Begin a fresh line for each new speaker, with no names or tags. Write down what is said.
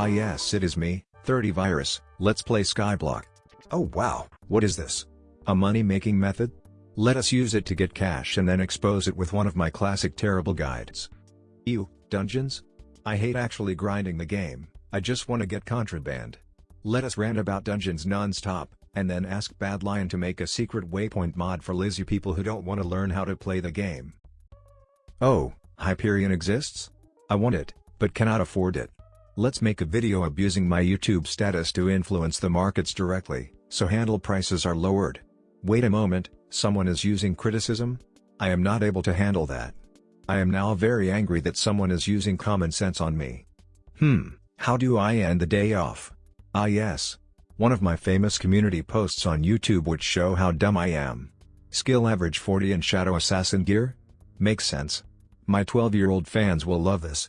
Ah yes it is me, Thirtyvirus, let's play Skyblock. Oh wow, what is this? A money-making method? Let us use it to get cash and then expose it with one of my classic terrible guides. Ew, dungeons? I hate actually grinding the game, I just wanna get contraband. Let us rant about dungeons non-stop, and then ask Badlion to make a secret waypoint mod for lazy people who don't wanna learn how to play the game. Oh, Hyperion exists? I want it, but cannot afford it. Let's make a video abusing my YouTube status to influence the markets directly, so handle prices are lowered. Wait a moment, someone is using criticism? I am not able to handle that. I am now very angry that someone is using common sense on me. Hmm, how do I end the day off? Ah yes. One of my famous community posts on YouTube which show how dumb I am. Skill average 40 in Shadow Assassin gear? Makes sense. My 12-year-old fans will love this.